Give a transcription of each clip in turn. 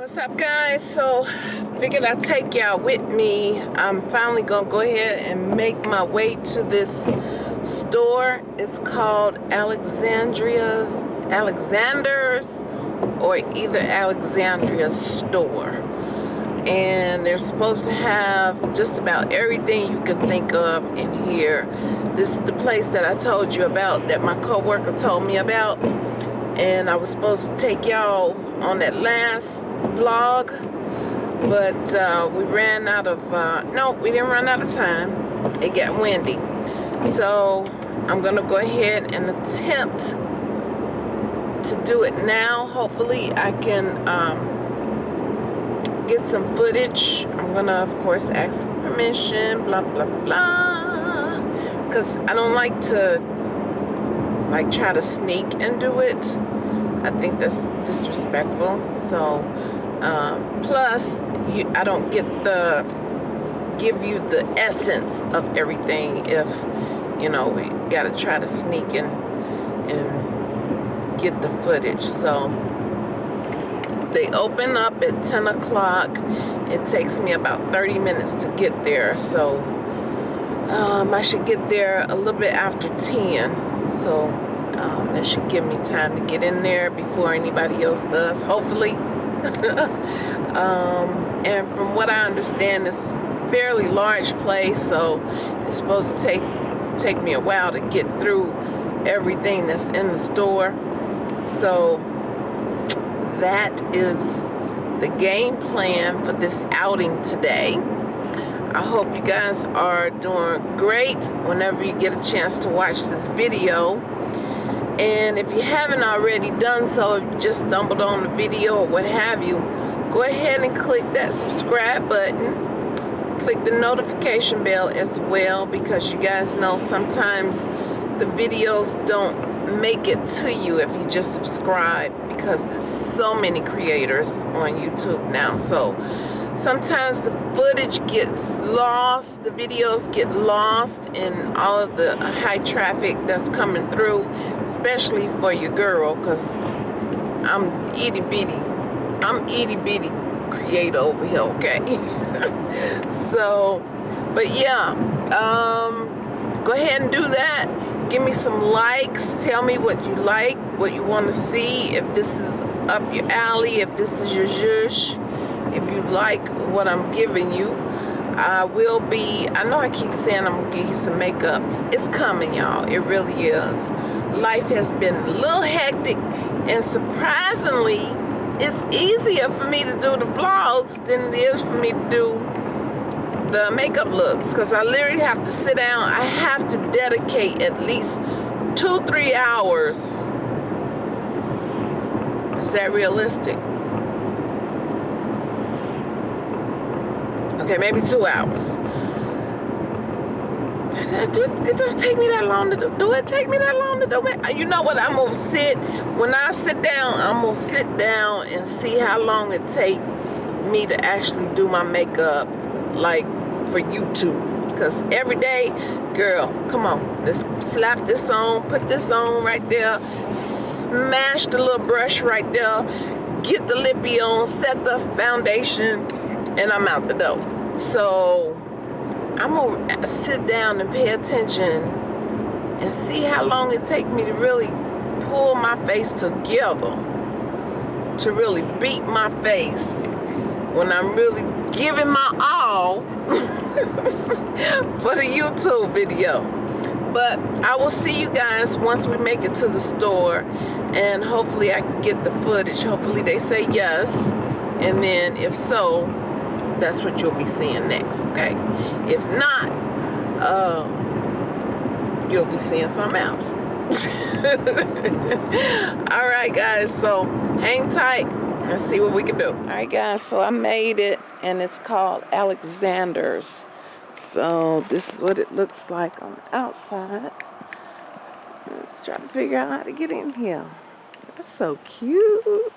What's up guys? So figured I'd take y'all with me. I'm finally gonna go ahead and make my way to this store. It's called Alexandria's Alexander's or either Alexandria store. And they're supposed to have just about everything you can think of in here. This is the place that I told you about that my coworker told me about. And I was supposed to take y'all on that last vlog but uh, we ran out of uh, no we didn't run out of time. It got windy. So I'm gonna go ahead and attempt to do it now. Hopefully I can um, get some footage. I'm gonna of course ask permission blah blah blah. Because I don't like to like try to sneak and do it. I think that's disrespectful. So, um, plus, you, I don't get the give you the essence of everything if you know we got to try to sneak in and get the footage. So they open up at 10 o'clock. It takes me about 30 minutes to get there. So um, I should get there a little bit after 10. So um, that should give me time to get in there before anybody else does, hopefully. um, and from what I understand, it's a fairly large place, so it's supposed to take take me a while to get through everything that's in the store. So that is the game plan for this outing today. I hope you guys are doing great whenever you get a chance to watch this video and if you haven't already done so if you just stumbled on the video or what have you go ahead and click that subscribe button. Click the notification bell as well because you guys know sometimes the videos don't make it to you if you just subscribe because there's so many creators on YouTube now. So sometimes the footage gets lost the videos get lost in all of the high traffic that's coming through especially for your girl because I'm itty bitty I'm itty bitty creator over here okay? So but yeah um go ahead and do that. Give me some likes. Tell me what you like what you want to see if this is up your alley if this is your zhush if you like what I'm giving you I will be I know I keep saying I'm gonna give you some makeup. It's coming y'all. It really is. Life has been a little hectic and surprisingly it's easier for me to do the vlogs than it is for me to do the makeup looks because I literally have to sit down. I have to dedicate at least two three hours. Is that realistic Okay, maybe two hours. It don't take me that long to do. Do it take me that long to do it? You know what? I'm gonna sit. When I sit down, I'm gonna sit down and see how long it take me to actually do my makeup, like for YouTube. Cause every day, girl, come on, just slap this on, put this on right there, smash the little brush right there, get the lippy on, set the foundation, and I'm out the door. So I'm gonna sit down and pay attention and see how long it take me to really pull my face together to really beat my face when I'm really giving my all for the YouTube video. But I will see you guys once we make it to the store and hopefully I can get the footage. Hopefully they say yes. And then if so that's what you'll be seeing next okay? If not um, you'll be seeing something else. All right guys so hang tight. And see what we can do. All right guys so I made it and it's called Alexander's. So this is what it looks like on the outside. Let's try to figure out how to get in here. That's so cute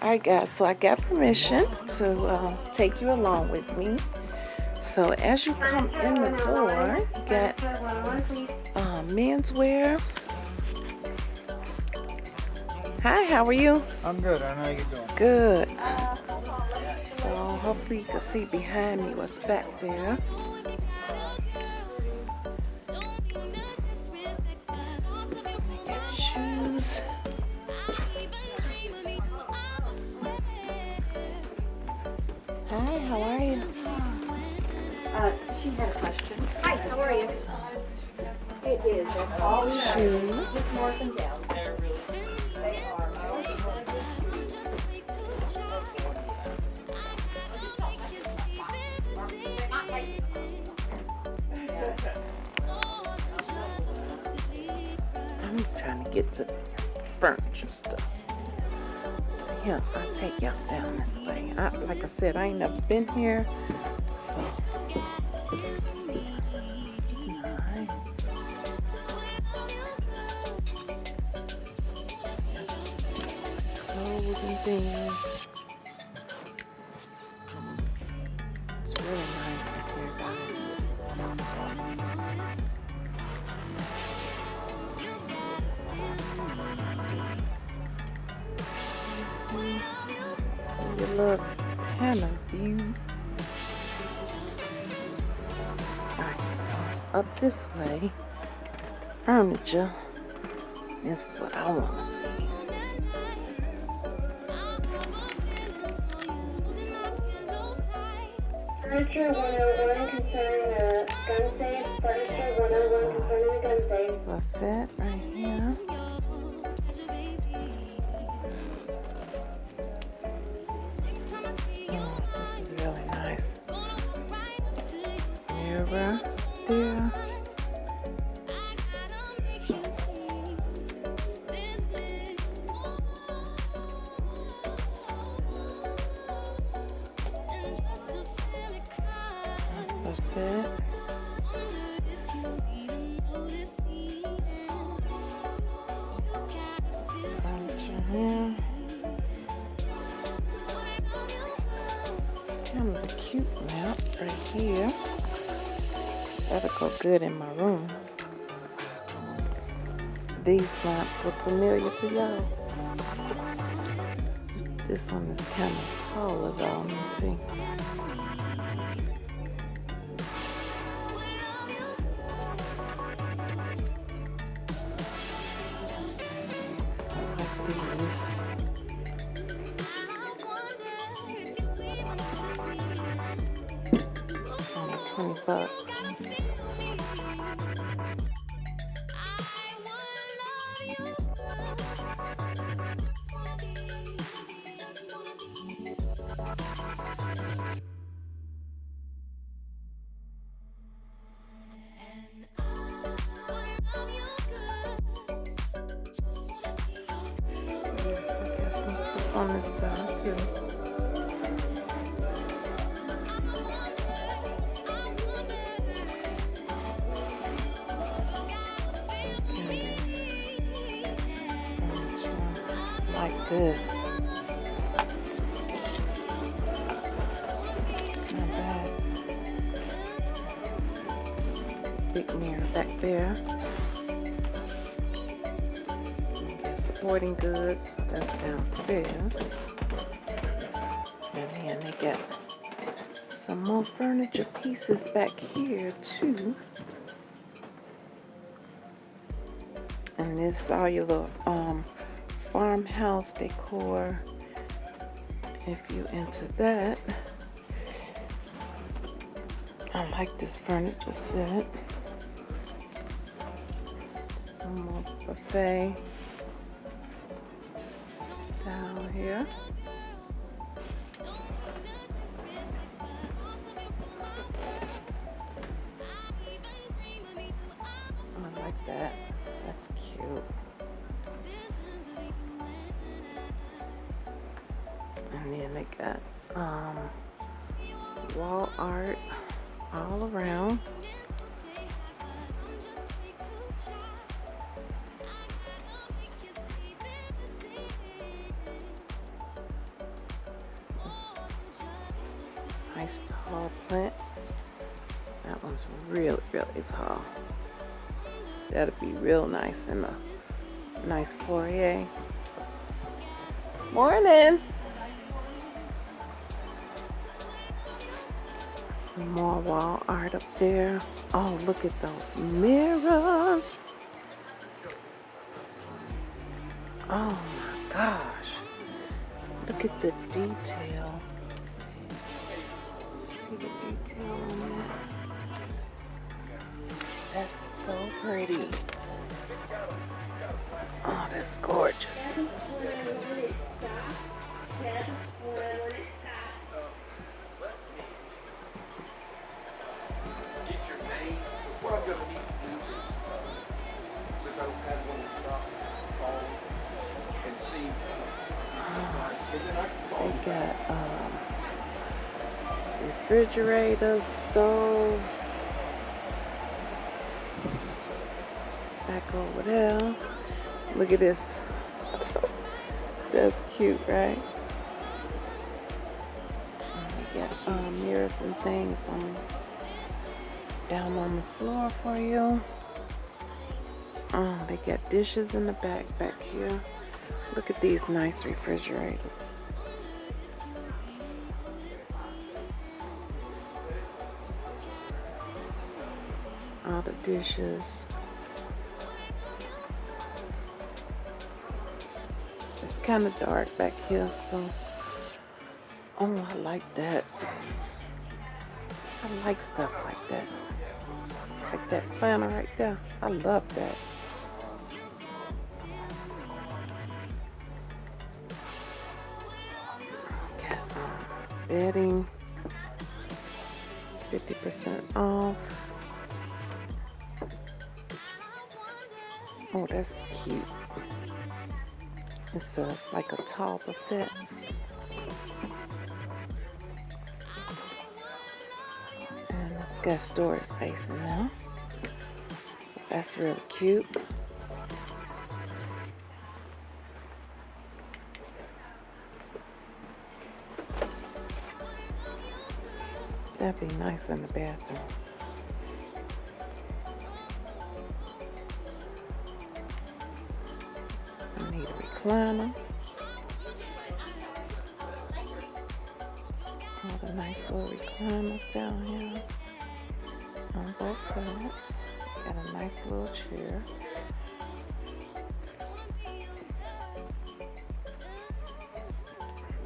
all right guys so i got permission to uh, take you along with me so as you come in the door you got uh, menswear Hi, how are you? I'm good. I know how you doing. Good. So hopefully you can see behind me what's back there. Shoes. Hi, how are you? Uh, she had a question. Hi, how are you? It is, that's all. Shoes. Just north and down. They are. I'm trying to get to furniture stuff. Yeah, I'll take y'all down this. I, like I said, I ain't never been here. So. Nice. Things. Furniture. This is what I want to see. Furniture 101 concerning a gun safe. Furniture 101 concerning a gun safe. Buffet right here. Oh, this is really nice. Mirror there. Good in my room. These lamps look familiar to y'all. This one is kind of taller though. Let me see. Like these. Only 20 bucks. I got some stuff on this side too. Like this. It's not bad. Big mirror back there. Sporting goods. That's downstairs. And then they got some more furniture pieces back here too. And this all your little um farmhouse decor. If you into that. I like this furniture set. Some more buffet here. Nice tall plant. That one's really, really tall. That'll be real nice in a nice foyer. Morning. Some more wall art up there. Oh, look at those mirrors. Oh my gosh. Look at the detail. Then I can call They got um, refrigerators, stoves. Over there. Look at this. That's cute, right? They got um, mirrors and things on down on the floor for you. Oh, they got dishes in the back back here. Look at these nice refrigerators. All the dishes. Kind of dark back here, so. Oh, I like that. I like stuff like that. Like that planner right there. I love that. Got bedding. 50% off. Oh, that's cute. It's a like a tall buffet. And it's got storage space there. So that's really cute. That'd be nice in the bathroom. Recliner. All the nice little recliners down here on both sides. Got a nice little chair.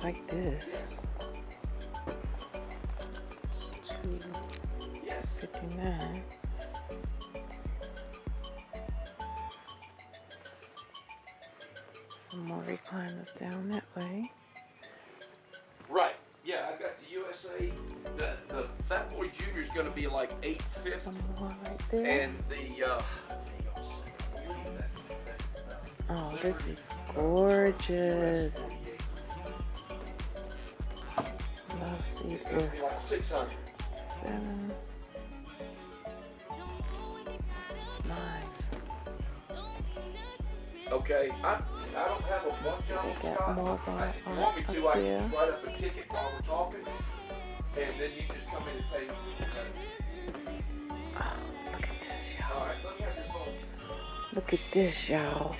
Like this. Two fifty nine. More recliners down that way. Right, yeah, I've got the USA, the, the Fat Boy Junior is gonna be like eight fifty, Some right there. and the, uh, Oh, this is gorgeous. Let's see it's gonna be this like six hundred. seven. This nice. Okay, I, I don't have a bunch see, of they got more bar art want up to, I there. just write up a ticket while we're and then you just come in and pay. Oh, look at this, y'all. Let me have your phone. Look at this, y'all.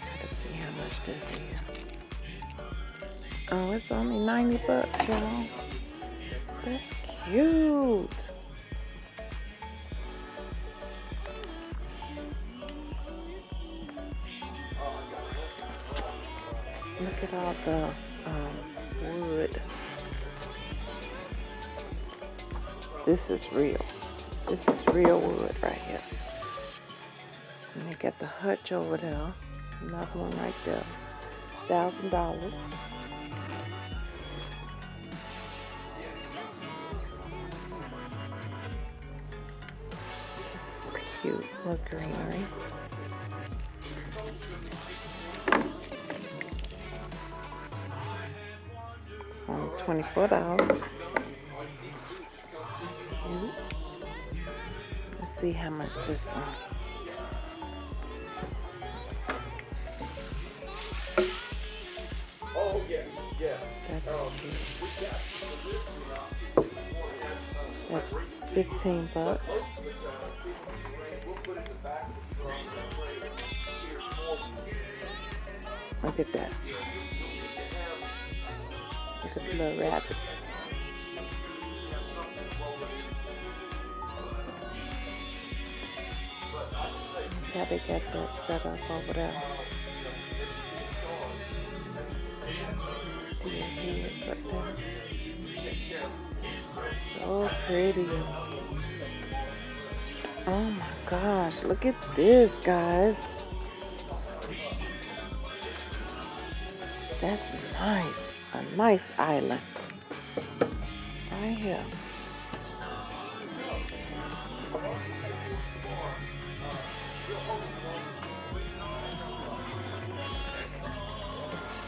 Gotta see how much this is. Oh, it's only 90 bucks, y'all. That's cute. Look at all the um, wood. This is real. This is real wood right here. And they got the hutch over there. Another one right there. Thousand dollars. Cute. Look greenery. Only twenty-four dollars. Cute. Let's see how much this one. Oh, yeah. That's 15 bucks. Look at that. Look at the little rabbits. How they got that set up over there. So pretty. Oh my gosh, look at this, guys. That's nice. A nice island. Right here.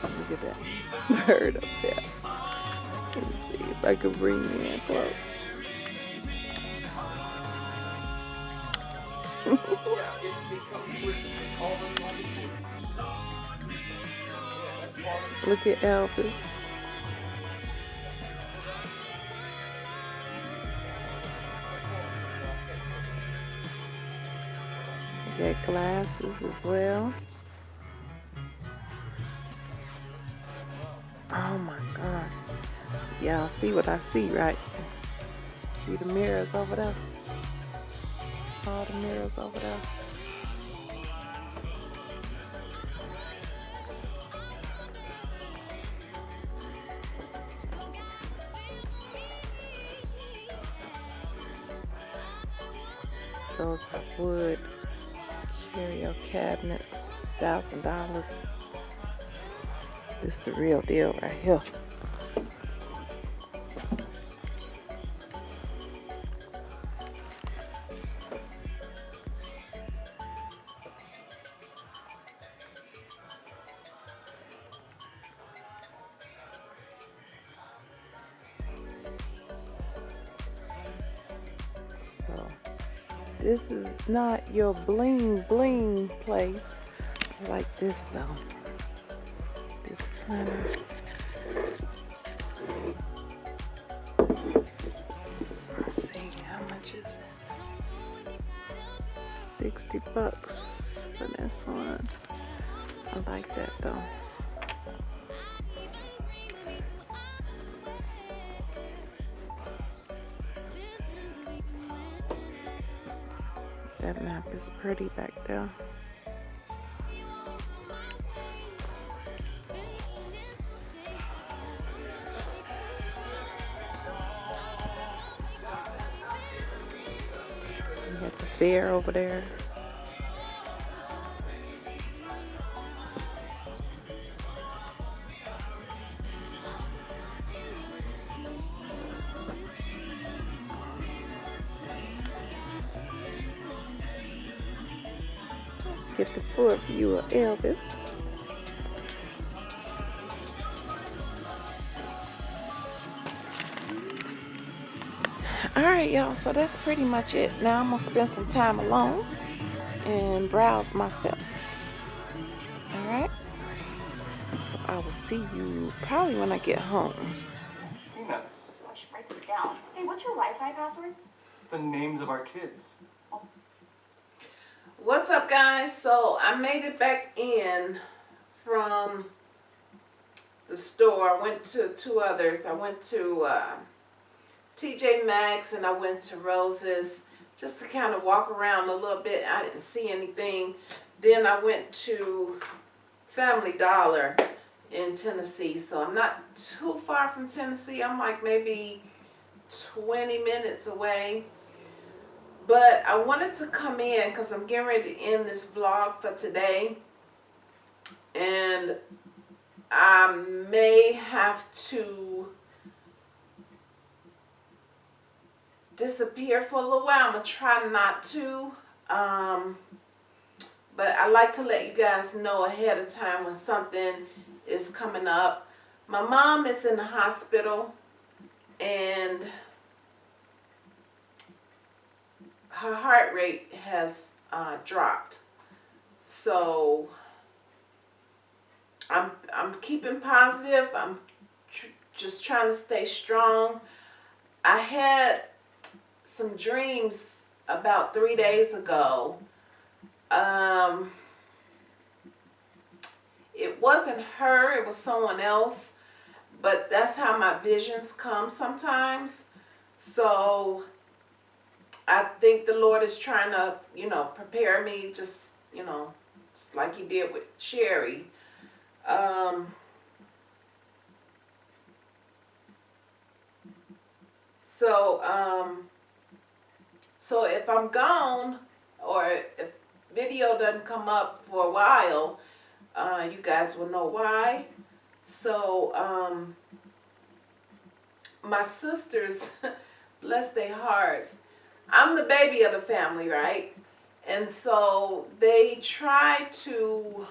Look at that bird up there. Let me see if I can bring you in close. yeah, it comes with all the money. Look at Elvis. Got glasses as well. Oh my gosh. Y'all see what I see, right? See the mirrors over there? All the mirrors over there. Those wood curio cabinets, thousand dollars. This the real deal right here. Your bling bling place. I like this though. This planner. Is pretty back there. You got the bear over there. Get the full view of Elvis. All right, y'all. So that's pretty much it. Now I'm gonna spend some time alone and browse myself. All right. So I will see you probably when I get home. Peanuts. I should write this down. Hey, what's your Wi-Fi password? It's the names of our kids. Guys? So I made it back in from the store. I went to two others. I went to uh, TJ Maxx and I went to Rose's just to kind of walk around a little bit. I didn't see anything. Then I went to Family Dollar in Tennessee. So I'm not too far from Tennessee. I'm like maybe 20 minutes away. But I wanted to come in because I'm getting ready to end this vlog for today. And I may have to disappear for a little while. I'm going to try not to. Um, but I like to let you guys know ahead of time when something is coming up. My mom is in the hospital and her heart rate has uh, dropped. So I'm I'm keeping positive. I'm tr just trying to stay strong. I had some dreams about three days ago. Um, it wasn't her, it was someone else, but that's how my visions come sometimes. So I think the Lord is trying to, you know, prepare me just, you know, like he did with Sherry. Um, so, um, so if I'm gone or if video doesn't come up for a while, uh, you guys will know why. So, um, my sisters, bless their hearts, I'm the baby of the family, right? And so they try to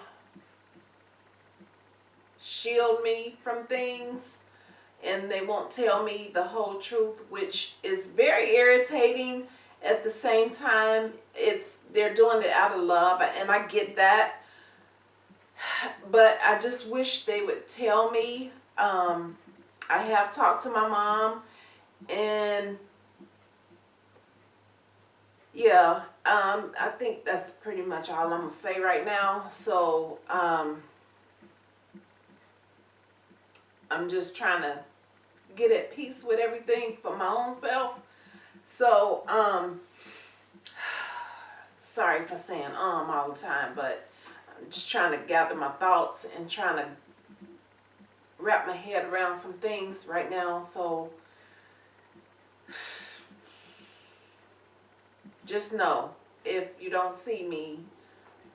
shield me from things and they won't tell me the whole truth, which is very irritating. At the same time, it's they're doing it out of love and I get that. But I just wish they would tell me. Um, I have talked to my mom and yeah, um, I think that's pretty much all I'm gonna say right now. So, um, I'm just trying to get at peace with everything for my own self. So, um, sorry for saying um all the time, but I'm just trying to gather my thoughts and trying to wrap my head around some things right now. So, just know if you don't see me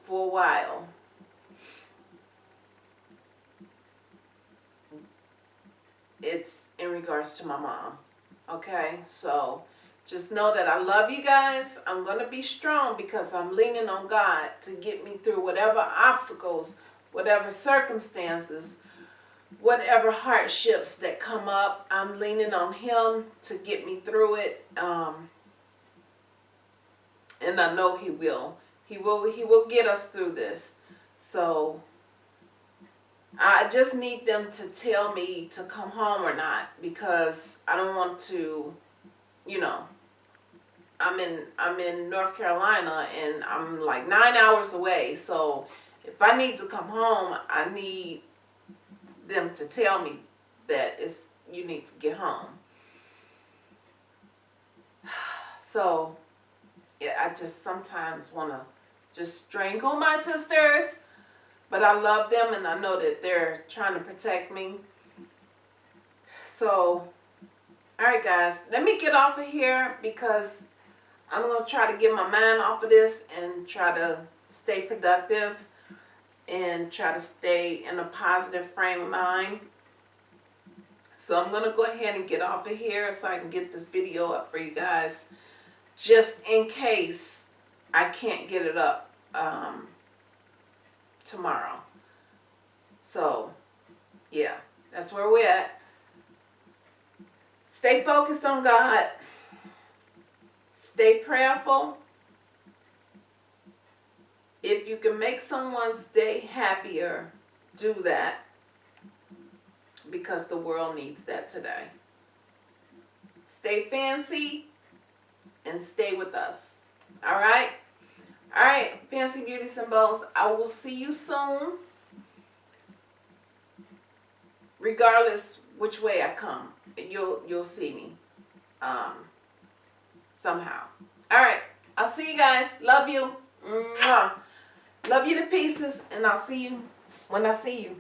for a while, it's in regards to my mom. Okay, so just know that I love you guys. I'm going to be strong because I'm leaning on God to get me through whatever obstacles, whatever circumstances, whatever hardships that come up. I'm leaning on Him to get me through it. Um, and I know He will. He will. He will get us through this. So I just need them to tell me to come home or not because I don't want to, you know. I'm in I'm in North Carolina and I'm like nine hours away. So if I need to come home, I need them to tell me that it's you need to get home. So I just sometimes want to just strangle my sisters, but I love them and I know that they're trying to protect me. So, all right, guys, let me get off of here because I'm going to try to get my mind off of this and try to stay productive and try to stay in a positive frame of mind. So I'm going to go ahead and get off of here so I can get this video up for you guys just in case I can't get it up um, tomorrow. So, yeah, that's where we're at. Stay focused on God. Stay prayerful. If you can make someone's day happier, do that. Because the world needs that today. Stay fancy and stay with us. All right? All right, Fancy Beauty Symbols, I will see you soon. Regardless which way I come, you'll you'll see me um, somehow. All right, I'll see you guys. Love you. Mwah. Love you to pieces, and I'll see you when I see you.